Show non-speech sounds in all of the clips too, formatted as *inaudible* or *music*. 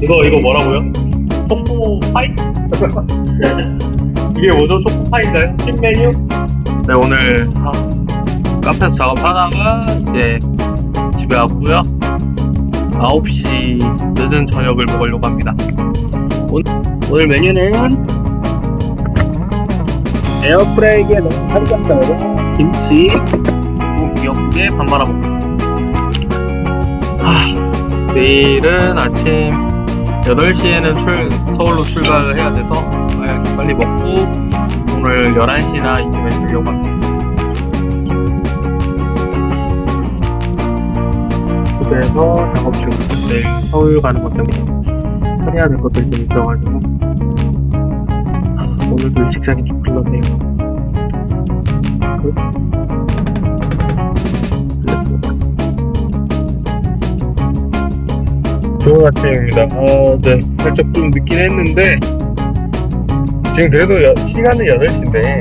이거 이거 뭐라고요? 초코 파이? *laughs* 이게 뭐죠? 초코 파이인가요? 신 메뉴? 네 오늘 아, 카페에서 작업하다가 이제 집에 왔고요. 9시 늦은 저녁을 먹으려고 합니다. 오늘, 오늘 메뉴는 에어프라이기에 넣은 파리감자로 김치 그리고 미역국에 밥 말아 먹고 있습니다. 아, 내일은 아침 8시에는 출, 서울로 출발을 해야 돼서 아, 빨리 먹고 오늘 11시나 이쯤에 들려고 합니다. 집에서 작업 중입니다. 내일 서울 가는 것 때문에 처리해야 될 것들이 좀 있어가지고 아, 오늘도 일식 시간이 좀 흘렀네요. 좋은 아침입니다. 아, 네. 살짝 좀 늦긴 했는데, 지금 그래도 여- 시간은 8시인데,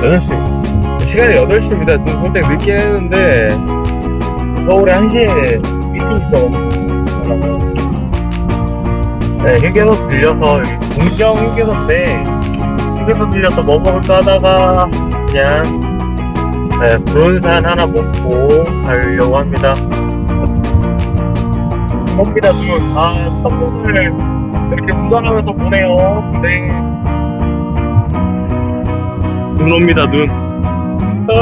8시. 시간이 8시입니다. 좀 살짝 늦긴 했는데, 서울에 1시에 미팅 있어가지고, 네, 휴게소 들려서, 여기 공정 휴게소인데, 휴게소 들려서 뭐 먹을까 하다가, 그냥, 네, 부른산 하나 먹고 가려고 합니다. 겁니다, 눈. 아, 선물을 이렇게 운전하면서 보내요. 네. 눈 옵니다, 눈. 아,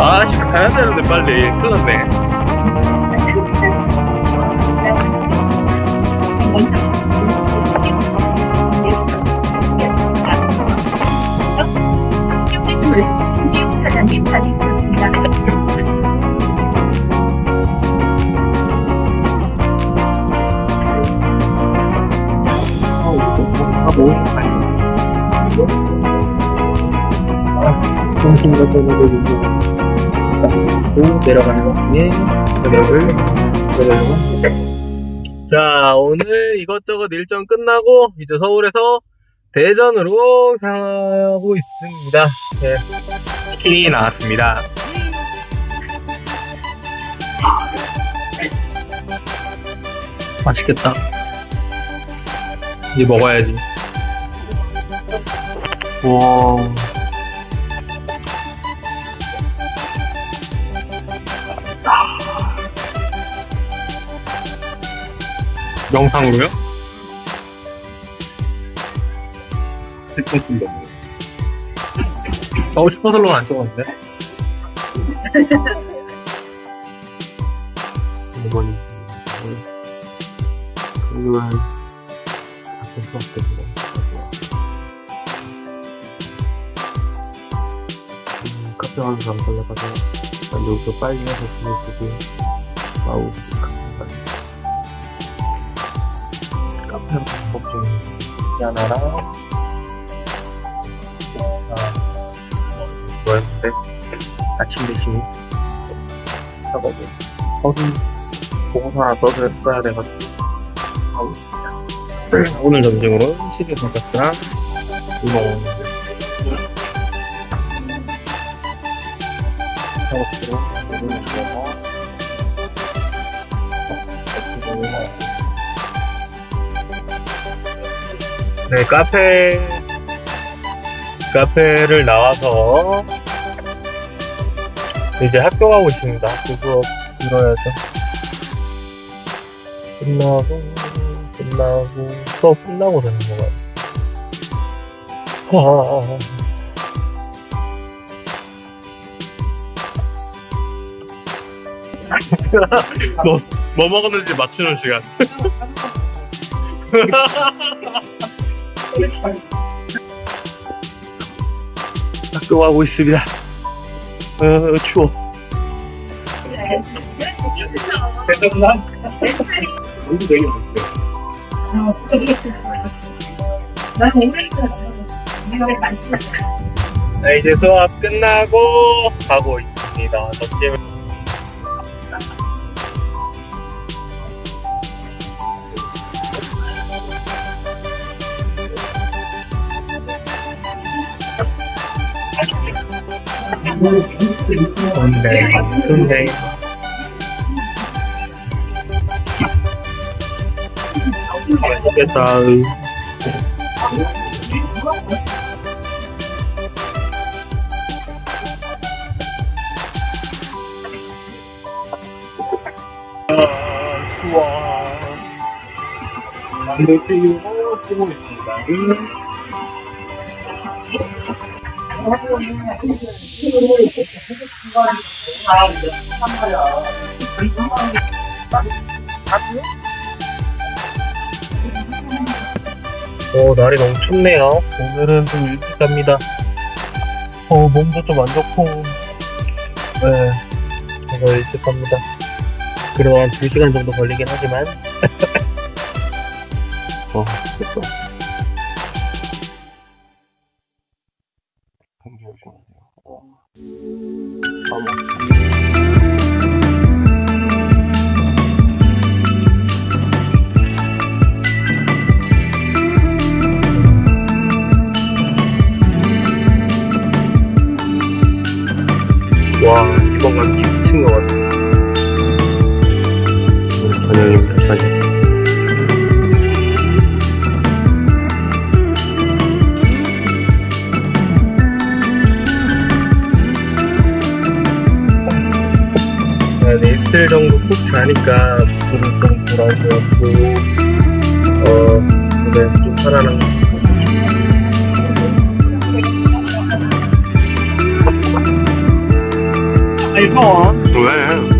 아, 씨, 가야 되는데, 빨리. 큰일 났네. 사장님. 아, 아니. 아, 정신과 전역을 또 내려가는 저녁을 내려려고 합니다. 자, 오늘 이것저것 일정 끝나고 이제 서울에서 대전으로 향하고 있습니다. 네, 치킨이 나왔습니다. 맛있겠다. 이제 먹어야지. 와. 영상으로요? 스포츠인데. 어, 슈퍼슬로는 안 찍었는데? 이건, 그건, 바꿀 수 없겠네. 사람 걸려가서, 난 여기서 빨리 해서 지내주고, 마우, 카페 카페로 것 중에, 하나랑, 아, 뭐였는데? 아침 대신, 서류, 보고서 하나 써서 써야 돼가지고, 하고 있습니다. 오늘 점심으로 시계 돈가스랑 우동 작업실로 우동을 주어서 네 카페 카페를 나와서 이제 학교 가고 있습니다. 학교 수업 들어야죠. 끝나고 끝나고 수업 끝나고 되는 거가 하하하. 뭐, 뭐 먹었는지 맞추는 시간. *laughs* 학교 가고 있습니다. 어, 추워. 대단한. 너무 되게 나 이제 수업 끝나고 가고 있습니다. 점심. 좋네, 좋네. 맛있겠다. 아, 좋아. 만두튀김 쓰고 있습니 다. 어, 날이 너무 춥네요. 오늘은 좀 일찍 갑니다. 어, 몸도 좀 안 좋고. 네, 그래서 일찍 갑니다. 그래도 한 2시간 정도 걸리긴 하지만. *laughs* 어, 됐어. 잠시만요. 어. 어머. 와, 이번 간 미친 것 같아. 자니까 물을 좀 돌아온 것 같고, 어, 그래, 좀 살아난 것 같고. 아이고, 왜?